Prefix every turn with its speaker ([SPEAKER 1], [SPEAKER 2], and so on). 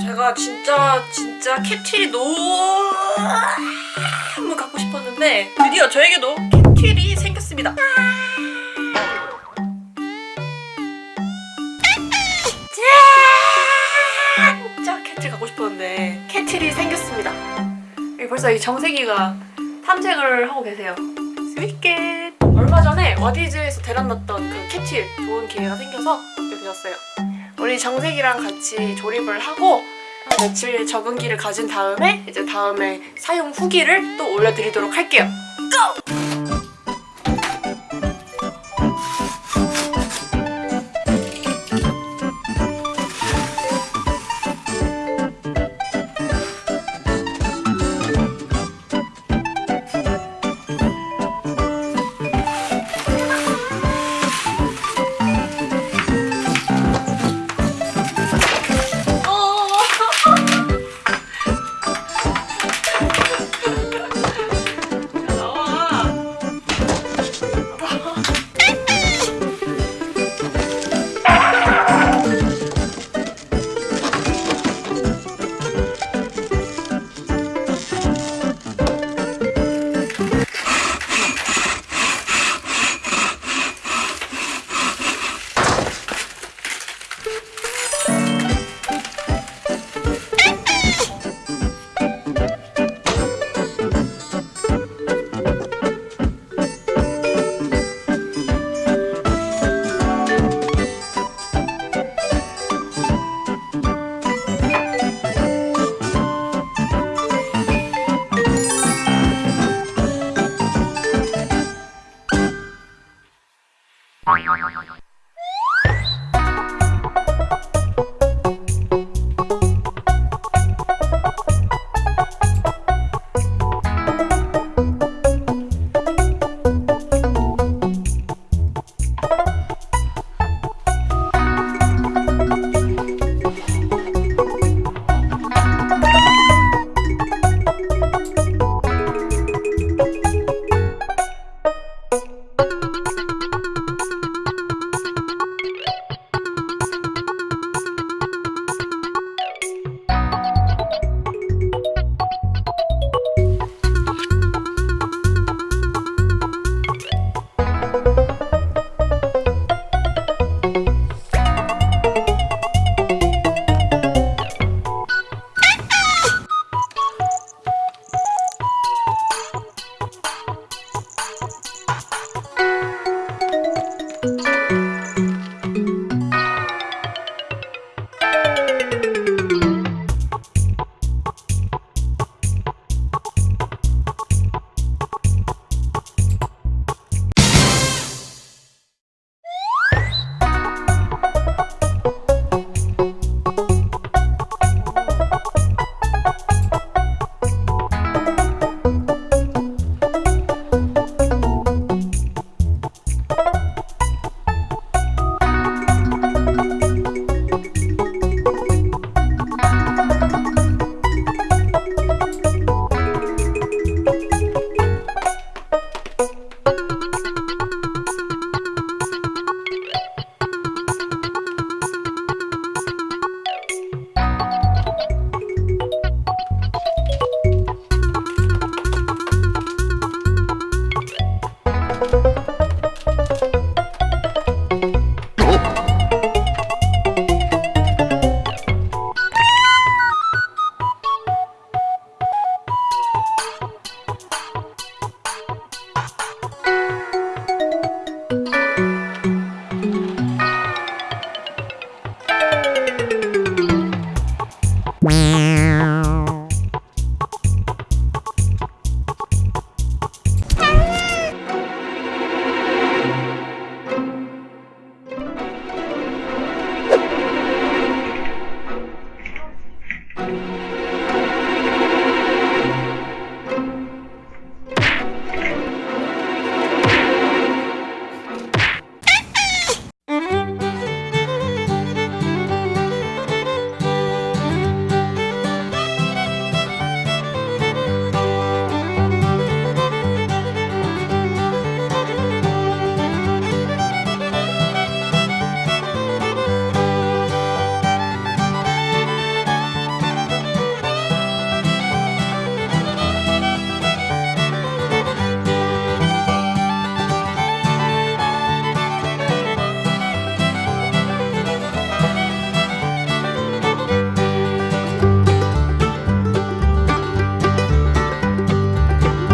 [SPEAKER 1] 제가 진짜 진짜 cat wheel이 너무 갖고 싶었는데 드디어 저에게도 cat wheel이 생겼습니다. 진짜 cat wheel 갖고 싶었는데 cat wheel이 생겼습니다. 벌써 이 정세기가 탐색을 하고 계세요. 스윗캣! 얼마 전에 와디즈에서 대란났던 그 cat wheel 좋은 기회가 생겨서 얻게 되었어요. 우리 정색이랑 같이 조립을 하고 한 며칠 적응기를 가진 다음에 이제 다음에 사용 후기를 또 올려드리도록 할게요. 고!